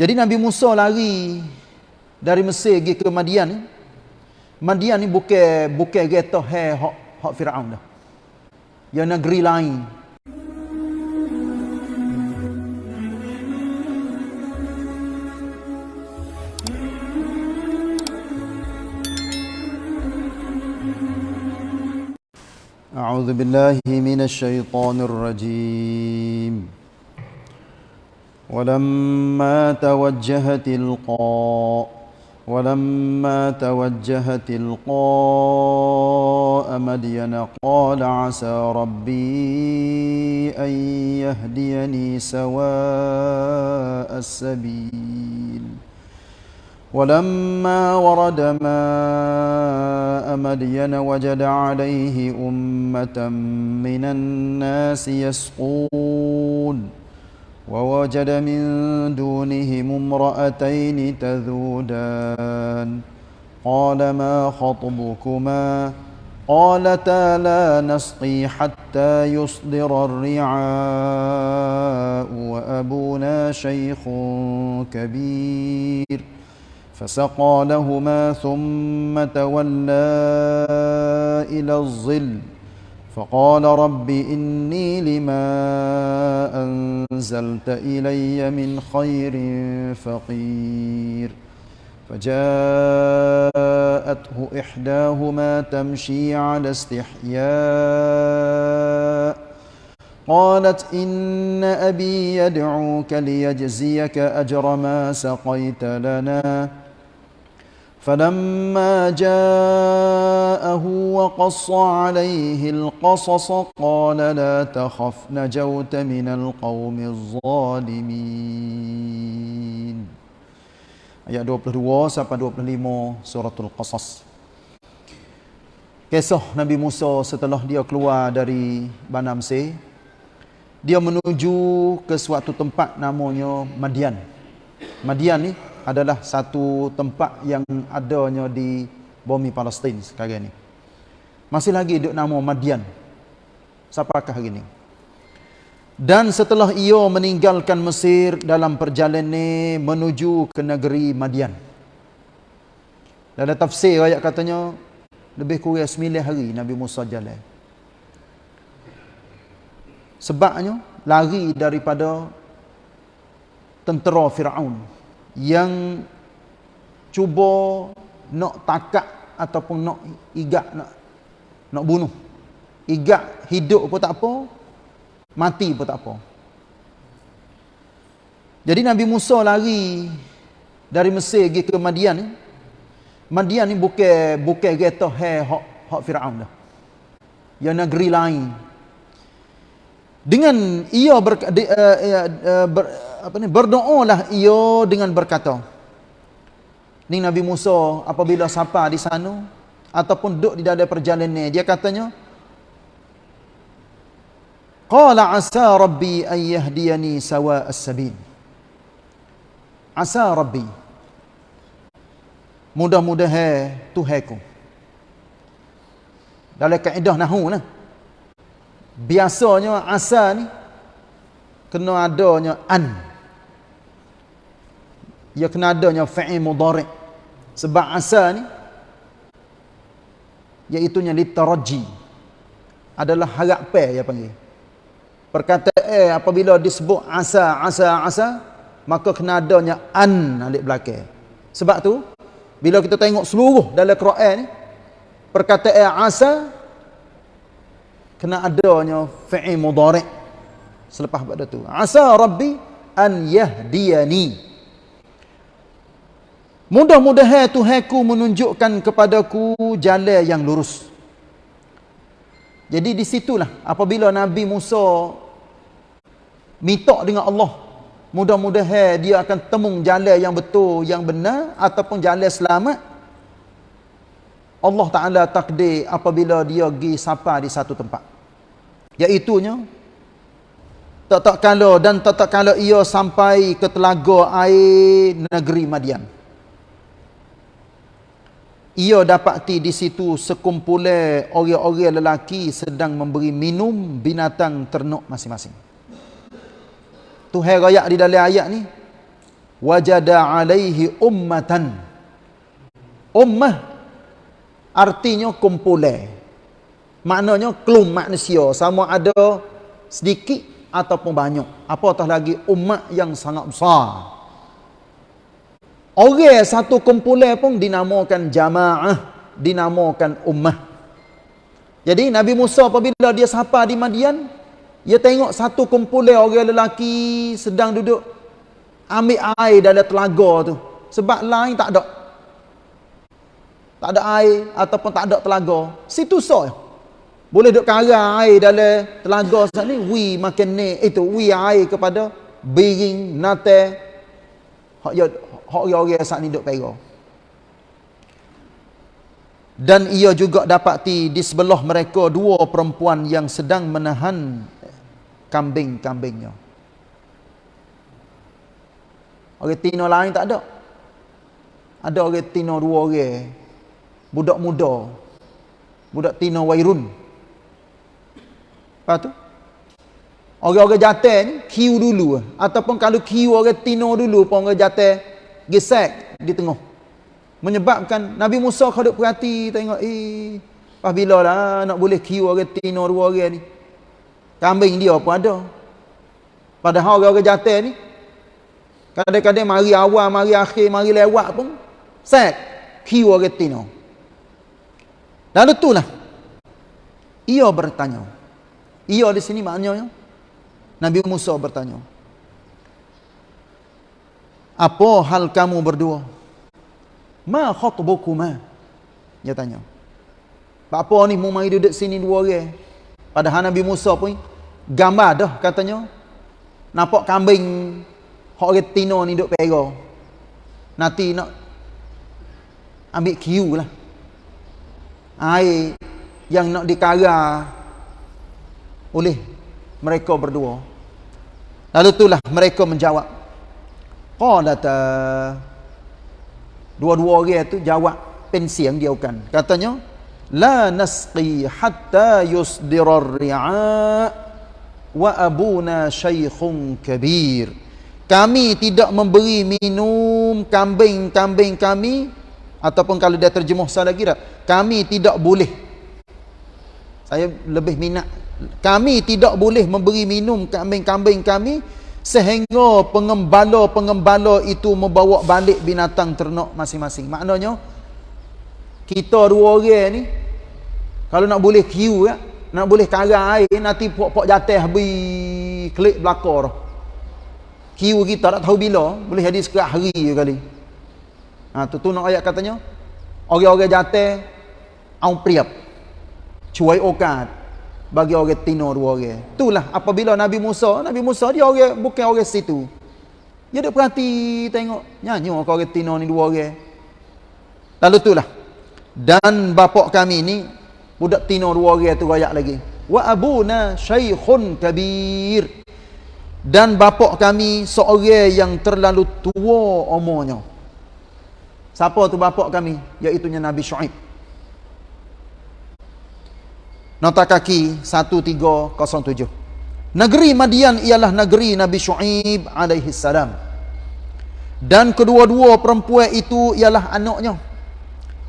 Jadi Nabi Musa lari dari Mesir pergi ke Madian ni. Madian ni bukan bukan kereta hai hak hak Firaun dah. Ya negeri lain. أعوذ بالله من الشيطان الرجيم ولما توجه تلقاء ولما توجه تلقاء مدين قال عسى ربي أن يهديني سواء السبيل ولما ورد ماء مدين وجد عليه أمة من الناس يسقون. ووجد من دونهم امرأتين تذودان. قال ما خطبكما؟ قالتا لا نسقي حتى يصدر الرعاء وأبونا شيخ كبير. فسقى لهما ثم تولى إلى الظل. فقال رب إني لما أنزلت إلي من خير فقير. فجاءته إحداهما تمشي على استحياء. قالت إن أبي يدعوك ليجزيك أجر ما سقيت لنا. فلما جاءه وقص عليه القصص قال لا تخف نجوت من القوم الظالمين ayat 22 sampai 25 suratul qasas kisah Nabi Musa setelah dia keluar dari Bani Mesir dia menuju ke suatu tempat namanya Madian Madian ni adalah satu tempat yang adanya di bumi Palestin sekarang ini. Masih lagi duk nama Madian. Siapakah hari ini? Dan setelah ia meninggalkan Mesir dalam perjalanan menuju ke negeri Madian. Dalam tafsir ayat katanya lebih kurang 9 hari Nabi Musa jalan. Sebabnya lari daripada tentera Firaun yang cuba nak takak ataupun nak igak nak nak bunuh. Igak hidup pun tak apa, mati pun tak apa. Jadi Nabi Musa lari dari Mesir pergi ke Madian ni. Madian ni bukan bukan kereta hak hak Firaun dah. Ya negeri lain. Dengan ia ber, di, uh, uh, ber, apa ni berdoalah ia dengan berkata ni Nabi Musa apabila sapa di sana ataupun duduk di dalam perjalanan dia katanya qala asa rabbi an yahdiyani sawa as-sabil. Asa rabbi mudah-mudahan tuhanku. Dalam kaedah nahu nah biasanya asa ni kena adanya an. Ia kena adanya fa'il mudhari' sebab asa ni iaitu nya litaraji. Adalah harapan dia panggil. Perkataan apabila disebut asa asa asa maka kena adanya an alik belakang. Sebab tu bila kita tengok seluruh dalam Quran ni perkataan asa kena adanya fa'il mudhari' selepas pada tu asa rabbi an yahdiyani Mudah-mudahan Tuhanku menunjukkan kepadaku jalan yang lurus. Jadi di situlah apabila Nabi Musa minta dengan Allah, mudah-mudahan dia akan temung jalan yang betul, yang benar ataupun jalan selamat. Allah Taala takdir apabila dia pergi sapa di satu tempat. Iaitunya tak kalau dan tak kalau ia sampai ke telaga air negeri Madian. Ia dapati di situ sekumpulan orang-orang lelaki sedang memberi minum binatang ternak masing-masing. Tuhan rakyat di dalam ayat ni wajada alaihi ummatan. Ummah artinya kumpulan maknanya kelum manusia sama ada sedikit ataupun banyak. Apatah lagi? Umat yang sangat besar. Orang satu kumpulan pun dinamakan jamaah dinamakan ummah. Jadi Nabi Musa apabila dia sapa di Madian dia tengok satu kumpulan orang lelaki sedang duduk ambil air dalam telaga tu. Sebab lain tak ada. Tak ada air ataupun tak ada telaga. Situ saja boleh duk karang air dalam telaga sana ni wi makan ni. Itu wi air kepada biring nate. Hak ya hak orang saat ni duk pera. Dan ia juga dapati di sebelah mereka dua perempuan yang sedang menahan kambing-kambingnya. Orang tino lain tak ada? Ada orang tino dua orang. Budak muda. Budak tino wairun Lepas tu orang-orang jatuh ni kiu dulu ataupun kalau kiu orang tino dulu pun orang jatuh gesek di tengah. Menyebabkan Nabi Musa kalau perhati tengok eh pas bila lah nak boleh kiu orang tino dua orang ni. Kambing dia pun ada. Padahal orang-orang jatuh ni kadang-kadang mari awal, mari akhir, mari lewat pun set kiu orang tino. Dan itulah ia bertanya ia di sini maknanya Nabi Musa bertanya. Apa hal kamu berdua? Ma khatbukuma? Dia tanya. Apa ni mu mari duduk sini dua orang? Padahal Nabi Musa pun gambar dah katanya. Nampak kambing hok orang ni duduk pera. Nanti nak ambil kiu lah. Air yang nak dikarang oleh mereka berdua. Lalu itulah mereka menjawab. Qalata dua-dua orang itu jawab pensi yang dia kan. Katanya la nasqi hatta yusdirar ri'a wa abuna syaikhun kabir. Kami tidak memberi minum kambing-kambing kami ataupun kalau dia terjemuh salah kira kami tidak boleh saya lebih minat kami tidak boleh memberi minum kambing-kambing kami sehingga pengembala-pengembala itu membawa balik binatang ternak masing-masing. Maknanya kita dua orang ni kalau nak boleh kiu ya, nak boleh karang air nanti pok-pok jatuh habis klik belakar. Kiu kita tak tahu bila, boleh jadi sekerat hari kali. Ha tu tu nak ayat katanya orang-orang jatuh au priap. Cuai okat bagi orang tino dua orang. Itulah apabila Nabi Musa, Nabi Musa dia orang bukan orang situ. Dia duk perhati tengok nyanyi orang tino ni dua orang. Lalu itulah. Dan bapak kami ni budak tino dua orang tu royak lagi. Wa abuna syaikhun kabir. Dan bapak kami seorang yang terlalu tua umurnya. Siapa tu bapak kami? Iaitu Nabi Syuaib. Nota kaki 1307. Negeri Madian ialah negeri Nabi Shu'aib alaihi salam. Dan kedua-dua perempuan itu ialah anaknya.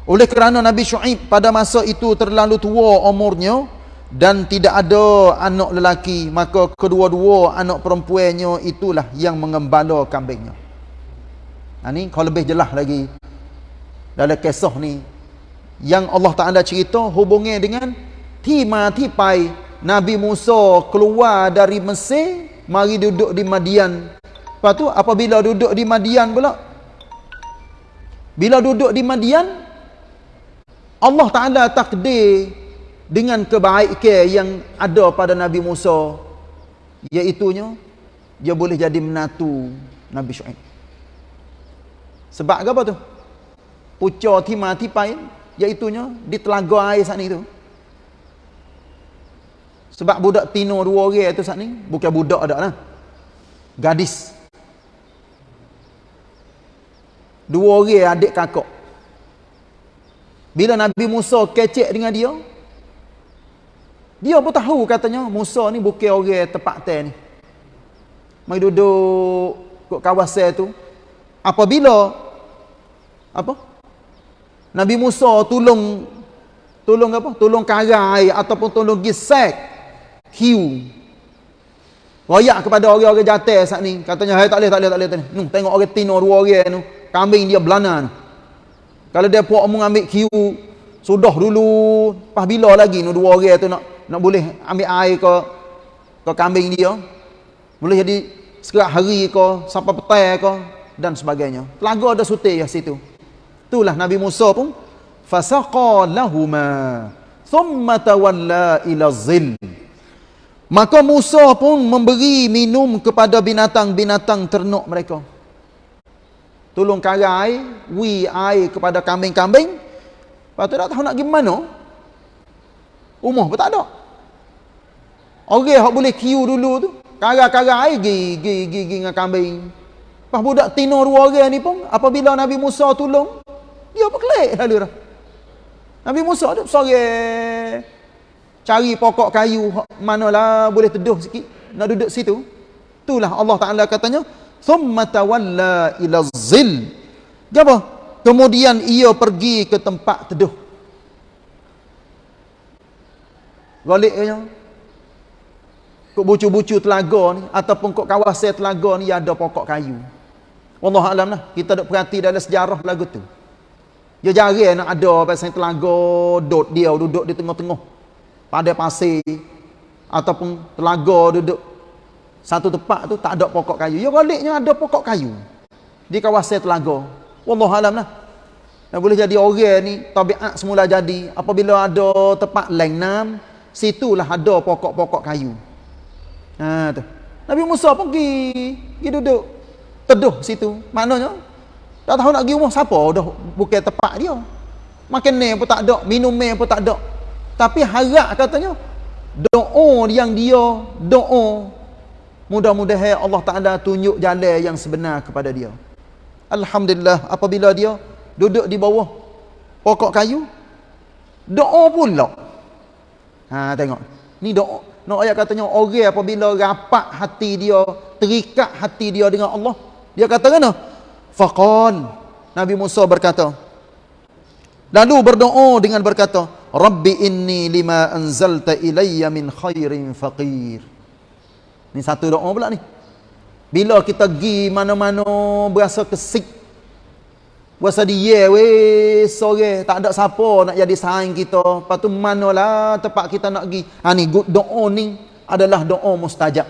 Oleh kerana Nabi Shu'aib pada masa itu terlalu tua umurnya dan tidak ada anak lelaki, maka kedua-dua anak perempuannya itulah yang mengembala kambingnya. Nah ni kalau lebih jelas lagi dalam kisah ni yang Allah Taala cerita hubungnya dengan ที่มาที่ไป Nabi Musa keluar dari Mesir mari duduk di Madian lepas tu apabila duduk di Madian pula bila duduk di Madian Allah Ta'ala takdir dengan kebaikan yang ada pada Nabi Musa iaitunya dia boleh jadi menatu Nabi Syu'ib sebab apa tu pucuk timah tipai iaitunya di telaga air saat itu sebab budak tino dua orang tu saat ni bukan budak dak lah. Gadis. Dua orang adik kakak. Bila Nabi Musa kecek dengan dia, dia pun tahu katanya Musa ni bukan orang tepat ten ni. Mai duduk kat kawasan tu, apabila apa Nabi Musa tolong tolong apa tolong karai ataupun tolong gisek hiu. Royak kepada orang-orang jatuh saat ni. Katanya hai tak boleh tak boleh tak tak boleh. Nu, tengok orang tino dua orang tu kambing dia belana kalau dia puak mau ambil hiu sudah dulu pas bila lagi nu dua orang tu nak nak boleh ambil air ke ke kambing dia boleh jadi sekerat hari ke sampai petai ke dan sebagainya. Telaga ada sutir ya situ. Itulah Nabi Musa pun fasaqa lahuma thumma tawalla ila zil maka Musa pun memberi minum kepada binatang-binatang ternak mereka. Tolong karai wi air kepada kambing-kambing. Lepas tu tak tahu nak pergi mana? Rumah pun tak ada. Orang yang boleh kiu dulu tu karai-karai air gi gi gi dengan kambing. Pas budak tino dua orang ni pun apabila Nabi Musa tolong dia berkelik lalu dah Nabi Musa tu sore cari pokok kayu manalah boleh teduh sikit nak duduk situ. Itulah Allah Taala katanya thumma tawalla ila zil. Apa? Kemudian ia pergi ke tempat teduh. Galiknya kok bucu-bucu telaga ni ataupun kok kawasan telaga ni ada pokok kayu. Wallahu alam lah. Kita dok perhati dalam sejarah lagu tu. Dia jarang nak ada pasal telaga duduk dia duduk di tengah-tengah. Pada pasir ataupun telaga duduk satu tempat tu tak ada pokok kayu. Ya baliknya ada pokok kayu di kawasan telaga. Wallahu alam lah. Yang boleh jadi orang ni tabiat semula jadi apabila ada tempat lengnam situlah ada pokok-pokok kayu. Ha tu. Nabi Musa pergi pergi duduk teduh situ. Maknanya tak tahu nak pergi rumah siapa dah bukan tempat dia. Makan ni pun tak ada, minum ni pun tak ada. Tapi harap katanya doa yang dia doa mudah-mudahan Allah Taala tunjuk jalan yang sebenar kepada dia. Alhamdulillah apabila dia duduk di bawah pokok kayu doa pula. Ha tengok. Ni doa. Nak ayat katanya orang apabila rapat hati dia, terikat hati dia dengan Allah, dia kata kena Faqal Nabi Musa berkata Lalu berdoa dengan berkata Rabbi inni lima anzalta ilayya min khairin faqir. Ini satu doa pula ni. Bila kita pergi mana-mana berasa kesik. Berasa dia weh sore. Tak ada siapa nak jadi saing kita. Lepas tu manalah tempat kita nak pergi. Ha, ni, Doa ni adalah doa mustajab.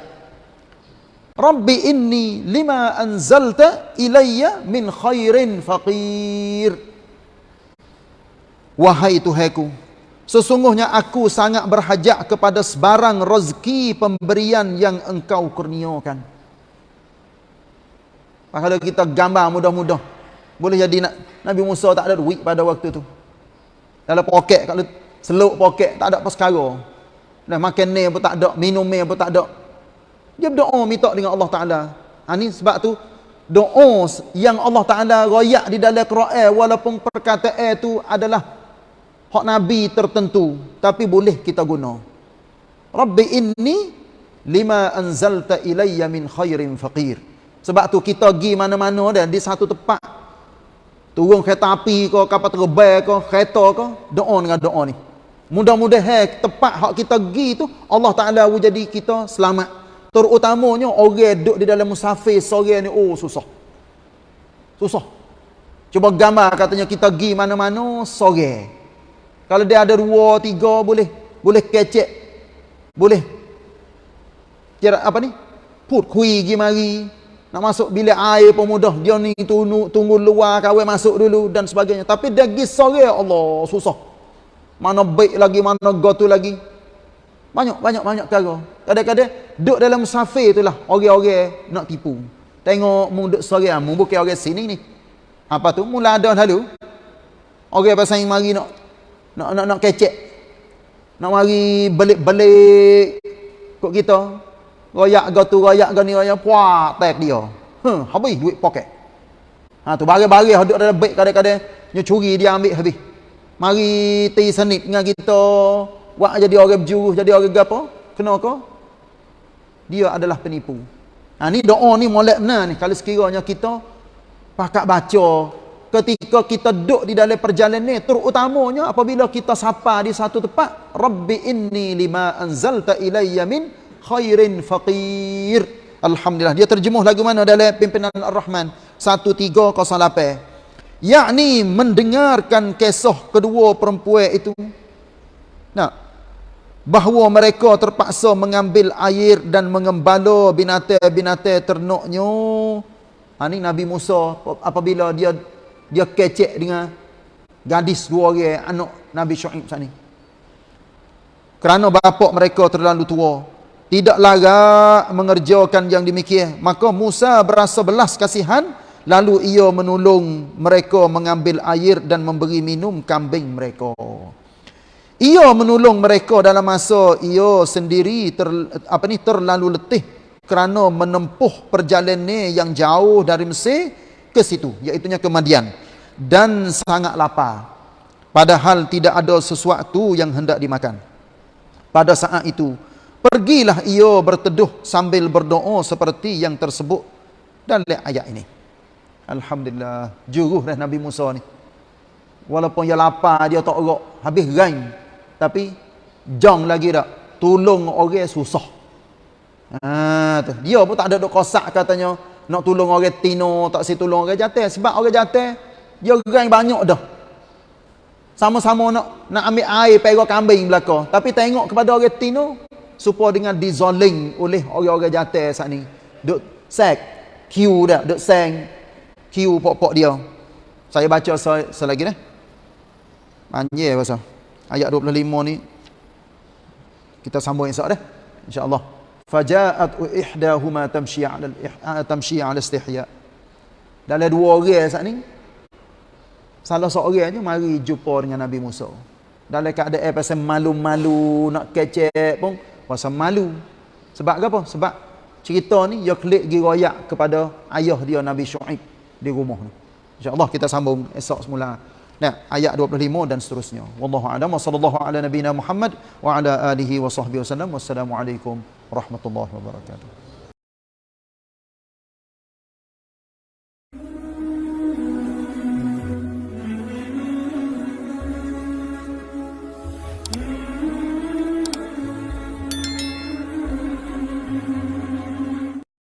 Rabbi inni lima anzalta ilayya min khairin faqir. Wahai Tuhanku, sesungguhnya aku sangat berhajat kepada sebarang rezeki pemberian yang engkau kurniakan. Kalau kita gambar mudah-mudah, boleh jadi Nabi Musa tak ada duit pada waktu tu. Dalam poket, kalau seluk poket, tak ada apa sekarang. Dah makan ni pun tak ada, minum ni pun tak ada. Dia berdoa minta dengan Allah Taala. Ha ni sebab tu doa yang Allah Taala royak di dalam Quran walaupun perkataan itu adalah hak nabi tertentu tapi boleh kita guna. Rabbi inni lima anzalta ilayya min khairin faqir. Sebab tu kita pergi mana-mana dan di satu tempat turun kereta api ke kapal terbang ke kereta ke doa dengan doa ni. Mudah-mudahan tempat hak kita pergi tu Allah Taala jadi kita selamat Terutamanya orang duduk di dalam musafir sore ni oh susah. Susah. Cuba gambar katanya kita pergi mana-mana sore. Kalau dia ada dua, tiga boleh boleh kecek. Boleh. Kira apa ni? Put kui pergi mari. Nak masuk bilik air pun mudah. Dia ni tunggu, tunggu luar kawin masuk dulu dan sebagainya. Tapi dia pergi sore Allah susah. Mana baik lagi, mana gotu lagi. Banyak, banyak, banyak perkara. Kadang-kadang duduk dalam musafir itulah orang-orang nak tipu. Tengok mu duduk sore mu bukan orang sini ni. Apa tu? Mula ada lalu. Orang pasal yang mari nak nak nak, nak kecek. Nak mari belik-belik kok kita. Royak go tu, royak go ni, royak puak tek dia. Huh, habis duit poket. Ha tu bagi-bagi duduk dalam beg kadang-kadang nyo curi dia ambil habis. Mari ti senit dengan kita Wak jadi orang berjuruh, jadi orang apa? Kena ke? Dia adalah penipu. Ha, ni doa ni molek benar ni. Kalau sekiranya kita pakak baca ketika kita duduk di dalam perjalanan ni terutamanya apabila kita sapa di satu tempat rabbi inni lima anzalta ilayya min khairin faqir. Alhamdulillah. Dia terjemuh lagu mana dalam pimpinan ar-rahman? 1308 yakni mendengarkan kisah kedua perempuan itu. Nah bahawa mereka terpaksa mengambil air dan mengembala binatang-binatang ternaknya. Ha, ni Nabi Musa apabila dia dia kecek dengan gadis dua orang anak Nabi Syuaib sana. Kerana bapak mereka terlalu tua, tidak layak mengerjakan yang demikian, maka Musa berasa belas kasihan lalu ia menolong mereka mengambil air dan memberi minum kambing mereka. Ia menolong mereka dalam masa ia sendiri ter, apa ni terlalu letih kerana menempuh perjalanan yang jauh dari Mesir ke situ iaitu ke Madian dan sangat lapar. Padahal tidak ada sesuatu yang hendak dimakan. Pada saat itu pergilah ia berteduh sambil berdoa seperti yang tersebut dalam ayat ini. Alhamdulillah juruh dah Nabi Musa ni. Walaupun dia lapar dia tak orok habis gain tapi jang lagi tak tolong orang susah. Ha tu. Dia pun tak ada dok kosak katanya nak tolong orang tino tak si tolong orang jatuh sebab orang jatuh dia gerai banyak dah. Sama-sama nak nak ambil air perah kambing belaka. Tapi tengok kepada orang tino supaya dengan dizoling oleh orang-orang jatuh saat ni. Duk sek kiu dah duk seng kiu pok-pok dia. Saya baca selagi dah panjang pasal. Ayat 25 ni. Kita sambung esok dah insyaallah Faja'at ihdahuma tamshi 'ala tamshi 'ala istihya. Dalam dua orang saat ni salah seorang je mari jumpa dengan Nabi Musa. Dalam keadaan pasal malu-malu nak kecek pun pasal malu. Sebab apa? Sebab cerita ni dia klik gi royak kepada ayah dia Nabi Syuaib di rumah ni. Insya-Allah kita sambung esok semula. Nah, ayat 25 dan seterusnya. Wallahu a'lam wa sallallahu ala nabiyyina Muhammad wa ala alihi wa sahbihi wasallam. Wassalamualaikum ورحمة الله وبركاته.